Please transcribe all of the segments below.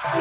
Hi,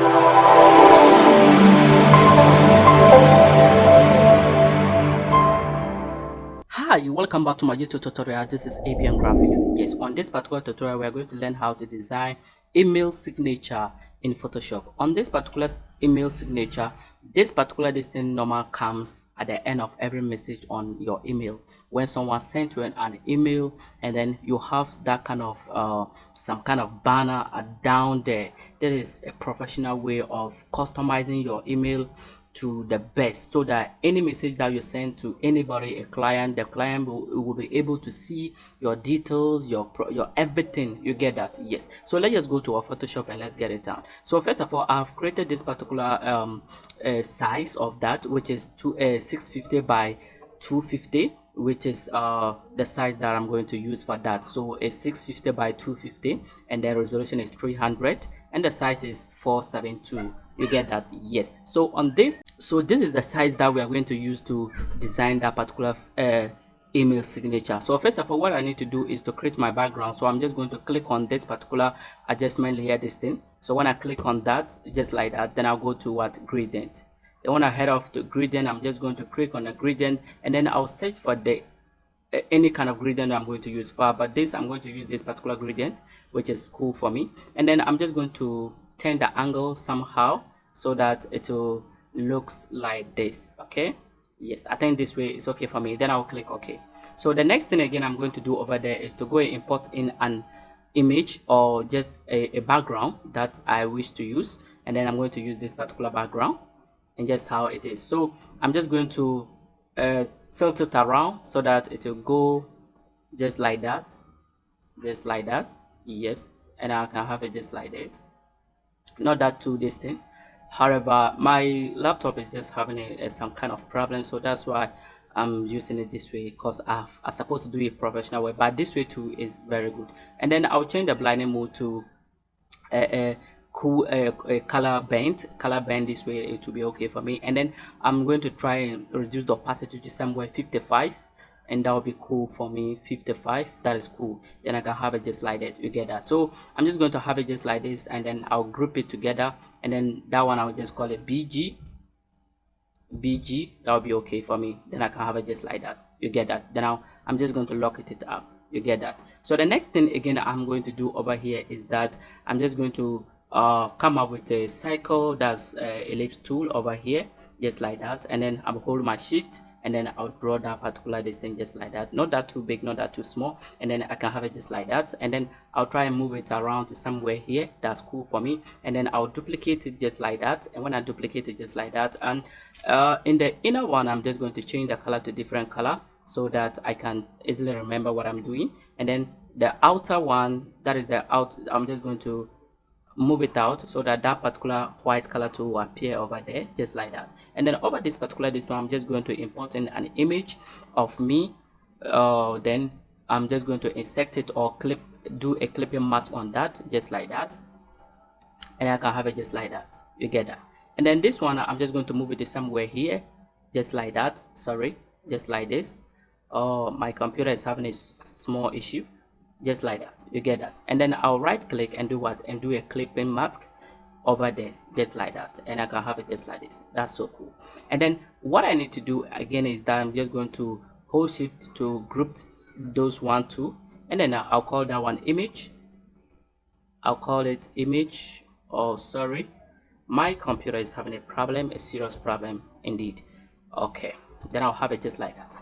welcome back to my YouTube tutorial. This is ABM Graphics. Yes, on this particular tutorial, we are going to learn how to design email signature in Photoshop. On this particular email signature, this particular distinct normal comes at the end of every message on your email. When someone sent you an, an email and then you have that kind of uh, some kind of banner down there, that is a professional way of customizing your email to the best so that any message that you send to anybody a client the client will, will be able to see your details your your everything you get that yes so let's just go to our photoshop and let's get it done. So first of all i've created this particular um uh, size of that which is two uh, 650 by 250 which is uh the size that i'm going to use for that. So a 650 by 250 and the resolution is 300 and the size is 472 you get that? Yes. So on this so this is the size that we are going to use to design that particular uh, email signature. So first of all what i need to do is to create my background. So i'm just going to click on this particular adjustment layer this thing. So when i click on that just like that then i'll go to what? Gradient. Then when i head off to gradient i'm just going to click on a gradient and then i'll search for the uh, any kind of gradient i'm going to use. For but this i'm going to use this particular gradient which is cool for me. And then i'm just going to turn the angle somehow so that it will looks like this okay yes i think this way is okay for me. Then i'll click ok so the next thing again i'm going to do over there is to go and import in an image or just a, a background that i wish to use. And then i'm going to use this particular background and just how it is. So i'm just going to uh, tilt it around so that it will go just like that. Just like that. Yes. And i can have it just like this. Not that too distant however my laptop is just having a, a, some kind of problem so that's why i'm using it this way because i'm supposed to do it professional way but this way too is very good. And then i'll change the blending mode to a, a cool a, color burn color burn this way it will be okay for me. And then i'm going to try and reduce the opacity to somewhere 55 and that would be cool for me. 55 that is cool. Then i can have it just like that you get that. So i'm just going to have it just like this and then i'll group it together and then that one i'll just call it bg bg that will be okay for me. Then i can have it just like that you get that. Then I'll, i'm just going to lock it up you get that. So the next thing again i'm going to do over here is that i'm just going to uh, come up with a cycle that's uh, ellipse tool over here just like that. And then i'm hold my shift and then I'll draw that particular distance just like that. Not that too big not that too small. And then I can have it just like that. And then I'll try and move it around to somewhere here that's cool for me. And then I'll duplicate it just like that. And when I duplicate it just like that and uh, in the inner one I'm just going to change the color to different color so that I can easily remember what I'm doing. And then the outer one that is the out I'm just going to move it out so that that particular white color tool will appear over there just like that. And then over this particular display i'm just going to import in an image of me uh, then i'm just going to insert it or clip do a clipping mask on that just like that. And i can have it just like that. You get that? And then this one i'm just going to move it somewhere here just like that. Sorry just like this. Oh my computer is having a small issue just like that. You get that. And then i'll right click and do what? And do a clipping mask over there just like that. And i can have it just like this. That's so cool. And then what i need to do again is that i'm just going to hold shift to group those one two. And then i'll call that one image. I'll call it image. Oh sorry. My computer is having a problem a serious problem indeed. Okay. Then i'll have it just like that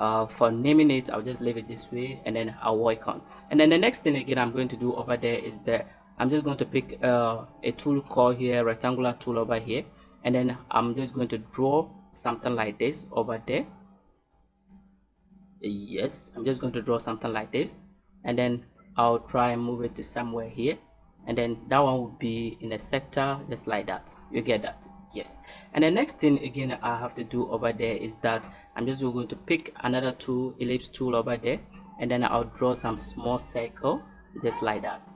uh, for naming it I'll just leave it this way and then I'll work on. And then the next thing again I'm going to do over there is that I'm just going to pick uh, a tool called here rectangular tool over here. And then I'm just going to draw something like this over there. Yes I'm just going to draw something like this. And then I'll try and move it to somewhere here. And then that one would be in a sector just like that. You get that yes. And the next thing again i have to do over there is that i'm just going to pick another tool ellipse tool over there and then i'll draw some small circle just like that.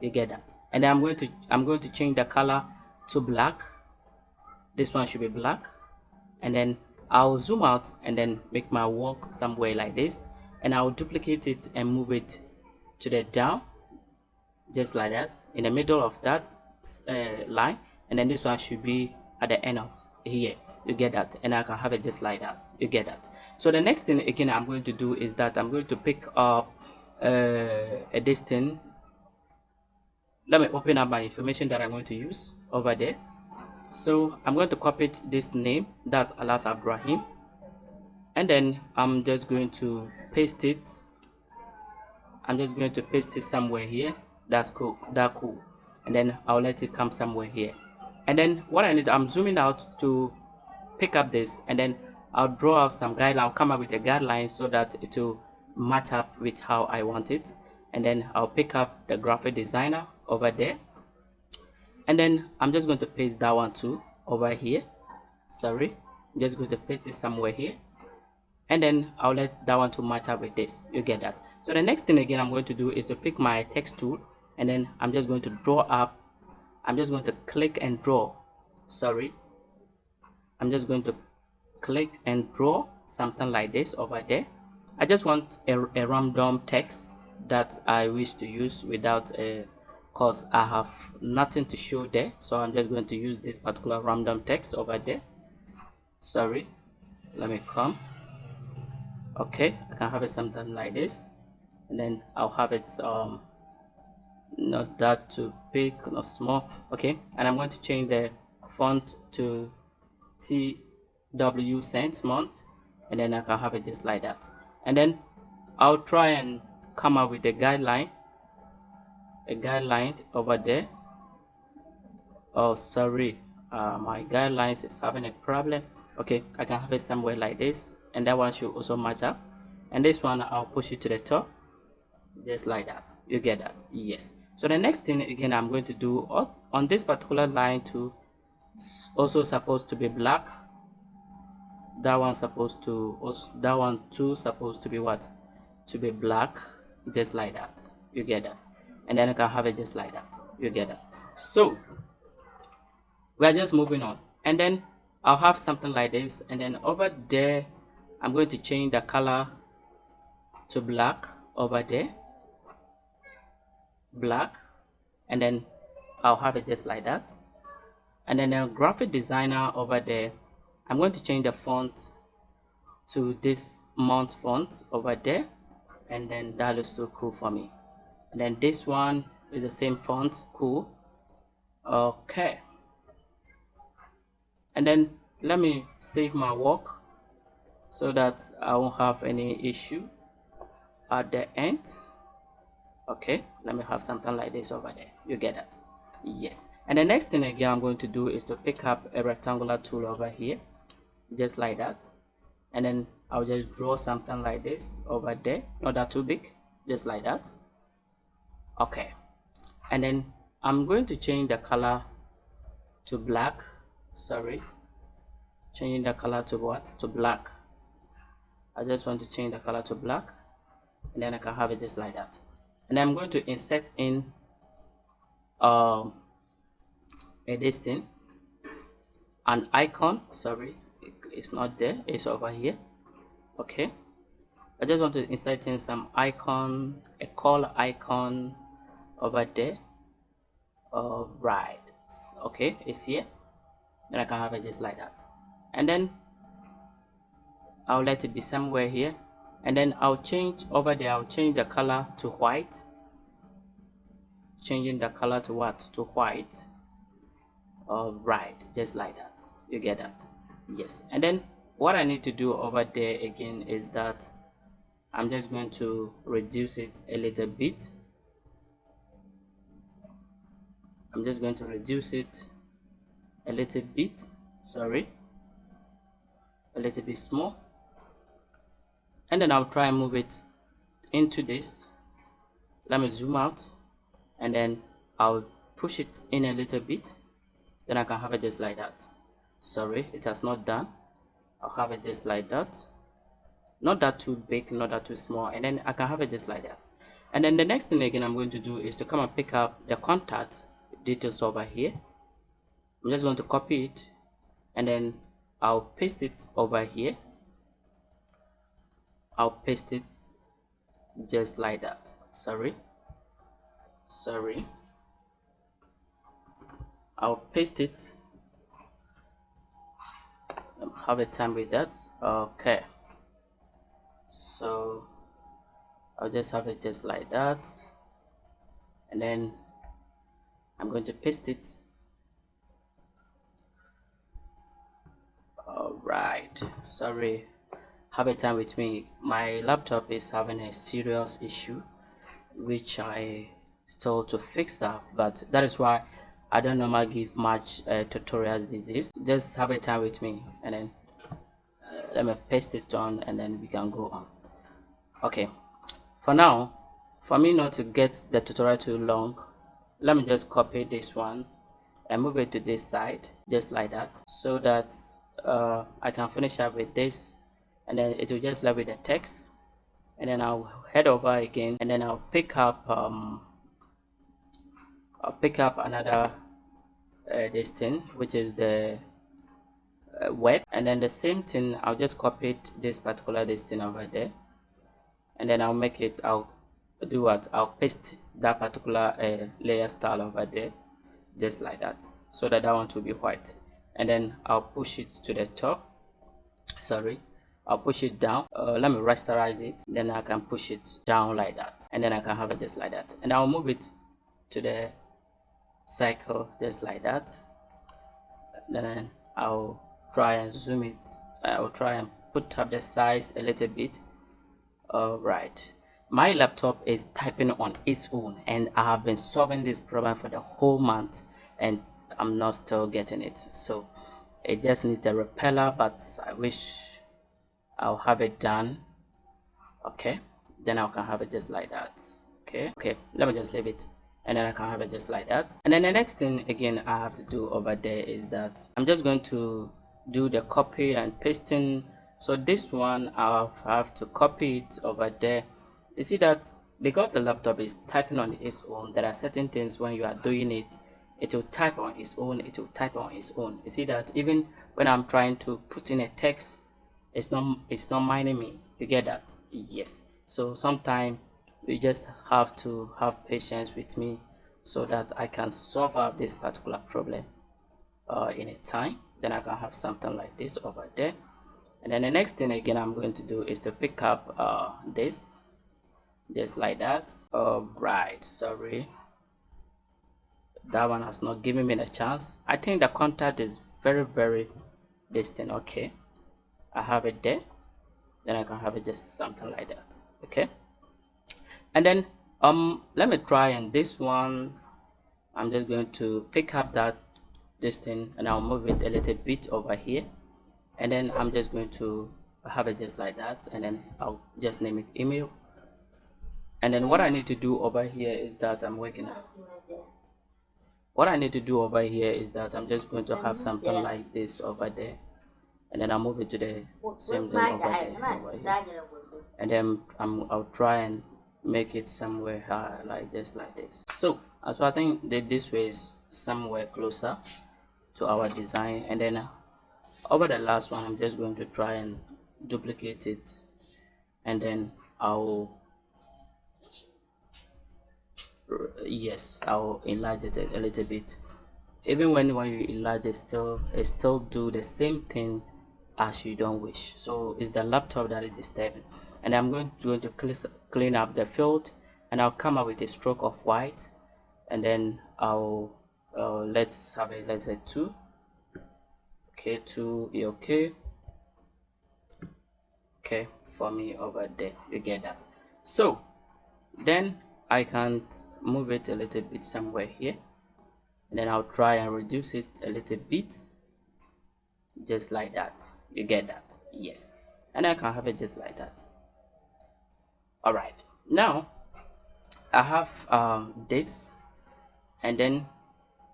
You get that? And i'm going to i'm going to change the color to black. This one should be black. And then i'll zoom out and then make my work somewhere like this. And i'll duplicate it and move it to the down just like that in the middle of that uh, line and then this one should be at the end of here you get that. And i can have it just like that. You get that. So the next thing again i'm going to do is that i'm going to pick up uh, a distance let me open up my information that i'm going to use over there. So i'm going to copy this name. That's alas abrahim. And then i'm just going to paste it. I'm just going to paste it somewhere here. That's cool. That cool. And then i'll let it come somewhere here and then what i need i'm zooming out to pick up this and then i'll draw out some guideline i'll come up with a guideline so that it will match up with how i want it. And then i'll pick up the graphic designer over there. And then i'm just going to paste that one too over here. Sorry i'm just going to paste this somewhere here. And then i'll let that one to match up with this. You get that? So the next thing again i'm going to do is to pick my text tool and then i'm just going to draw up i'm just going to click and draw. Sorry. I'm just going to click and draw something like this over there. I just want a, a random text that i wish to use without a because I have nothing to show there so I'm just going to use this particular random text over there. Sorry. Let me come. Okay I can have it something like this. And then I'll have it um not that too big not small. Okay and I'm going to change the font to Tw Cen MT and then I can have it just like that. And then I'll try and come up with a guideline a guideline over there. Oh sorry uh, my guidelines is having a problem. Okay I can have it somewhere like this and that one should also match up. And this one I'll push it to the top just like that. You get that? Yes so the next thing again I'm going to do on this particular line to also supposed to be black. That one supposed to also that one too supposed to be what? To be black just like that. You get that? And then I can have it just like that. You get that? So we're just moving on. And then I'll have something like this. And then over there I'm going to change the color to black over there black and then I'll have it just like that. And then a graphic designer over there I'm going to change the font to this mount font over there and then that looks so cool for me. And then this one is the same font cool. Okay. And then let me save my work so that I won't have any issue at the end okay let me have something like this over there. You get that? Yes. And the next thing again I'm going to do is to pick up a rectangular tool over here just like that. And then I'll just draw something like this over there. Not that too big just like that. Okay. And then I'm going to change the color to black. Sorry. Changing the color to what? To black. I just want to change the color to black. And then I can have it just like that and I'm going to insert in um, a distance an icon. Sorry it's not there. It's over here. Okay. I just want to insert in some icon a call icon over there. All right okay it's here. Then I can have it just like that. And then I'll let it be somewhere here and then I'll change over there I'll change the color to white. Changing the color to what? To white. All right just like that. You get that? Yes. And then what I need to do over there again is that I'm just going to reduce it a little bit. I'm just going to reduce it a little bit sorry a little bit small and then I'll try and move it into this. Let me zoom out. And then I'll push it in a little bit. Then I can have it just like that. Sorry it has not done. I'll have it just like that. Not that too big not that too small. And then I can have it just like that. And then the next thing again I'm going to do is to come and pick up the contact details over here. I'm just going to copy it. And then I'll paste it over here I'll paste it just like that. Sorry. Sorry. I'll paste it. Have a time with that. Okay. So I'll just have it just like that. And then I'm going to paste it. All right sorry have a time with me. My laptop is having a serious issue which I still to fix that but that is why I don't normally give much uh, tutorials these days. Just have a time with me and then uh, let me paste it on and then we can go on. Okay. For now for me not to get the tutorial too long let me just copy this one and move it to this side just like that so that uh, I can finish up with this and then it will just leave with the text. And then I'll head over again and then I'll pick up um, I'll pick up another uh, this thing which is the uh, web. And then the same thing I'll just copy it, this particular this thing over there. And then I'll make it I'll do what? I'll paste that particular uh, layer style over there just like that so that that one will be white. And then I'll push it to the top. Sorry I'll push it down. Uh, let me rasterize it. Then I can push it down like that. And then I can have it just like that. And I'll move it to the cycle just like that. Then I'll try and zoom it. I'll try and put up the size a little bit. All right my laptop is typing on its own and I have been solving this problem for the whole month and I'm not still getting it. So it just needs the repeller but I wish I'll have it done. Okay. Then I can have it just like that. Okay. Okay. Let me just leave it. And then I can have it just like that. And then the next thing again I have to do over there is that I'm just going to do the copy and pasting. So this one I'll have to copy it over there. You see that because the laptop is typing on its own there are certain things when you are doing it it will type on its own it will type on its own. You see that even when I'm trying to put in a text it's not it's not minding me. You get that? Yes. So sometimes you just have to have patience with me so that I can solve out this particular problem uh, in a time. Then I can have something like this over there. And then the next thing again I'm going to do is to pick up uh, this just like that. Oh, all right sorry. That one has not given me a chance. I think the contact is very very distant. Okay I have it there then I can have it just something like that okay? And then um let me try and this one i'm just going to pick up that this thing and i'll move it a little bit over here. And then i'm just going to have it just like that and then i'll just name it email. And then what i need to do over here is that i'm working what i need to do over here is that i'm just going to have something like this over there and then i'll move it to the same thing over there here. and then I'm, i'll try and make it somewhere uh, like this like this. So uh, so i think that this way is somewhere closer to our design. And then uh, over the last one i'm just going to try and duplicate it. And then i'll yes i'll enlarge it a, a little bit. Even when when you enlarge it still it still do the same thing as you don't wish. So it's the laptop that is disturbing. And I'm going to, going to clean up the field and I'll come up with a stroke of white and then I'll uh, let's have a let's say two. Okay two okay. Okay for me over there. You get that. So then I can move it a little bit somewhere here. And then I'll try and reduce it a little bit just like that you get that. Yes. And I can have it just like that. All right now i have um, this. And then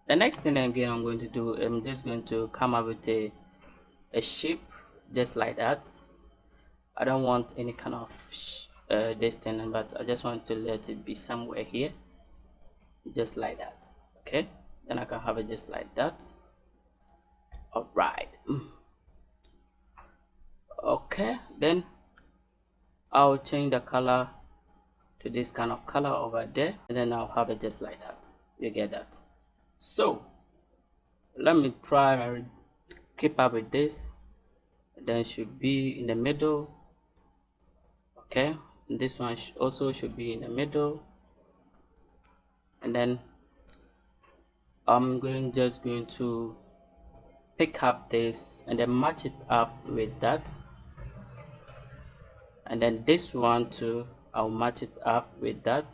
the next thing again i'm going to do i'm just going to come up with a a shape just like that. I don't want any kind of uh, this thing but i just want to let it be somewhere here. Just like that. Okay? Then i can have it just like that. All right okay then I'll change the color to this kind of color over there and then I'll have it just like that. You get that? So let me try and keep up with this. Then should be in the middle. Okay this one also should be in the middle. And then I'm going just going to pick up this and then match it up with that and then this one too I'll match it up with that.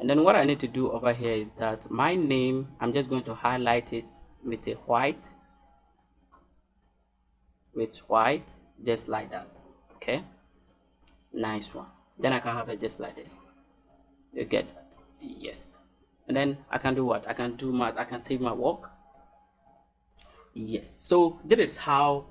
And then what I need to do over here is that my name I'm just going to highlight it with a white with white just like that. Okay? Nice one. Then I can have it just like this. You get that? Yes. And then I can do what? I can do my I can save my work? Yes. So this is how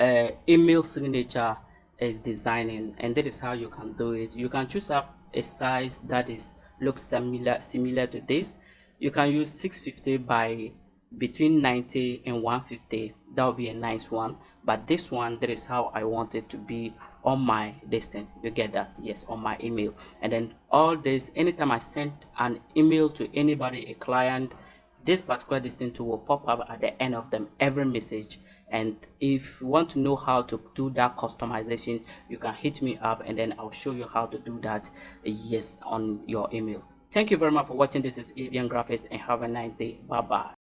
uh, email signature is designing and that is how you can do it. You can choose up a size that is looks similar similar to this. You can use 650 by between 90 and 150 that would be a nice one. But this one that is how i want it to be on my distance you get that? Yes on my email. And then all this anytime i send an email to anybody a client this particular distance will pop up at the end of them every message and if you want to know how to do that customization you can hit me up and then i'll show you how to do that yes on your email. Thank you very much for watching. This is ABM graphics and have a nice day. Bye bye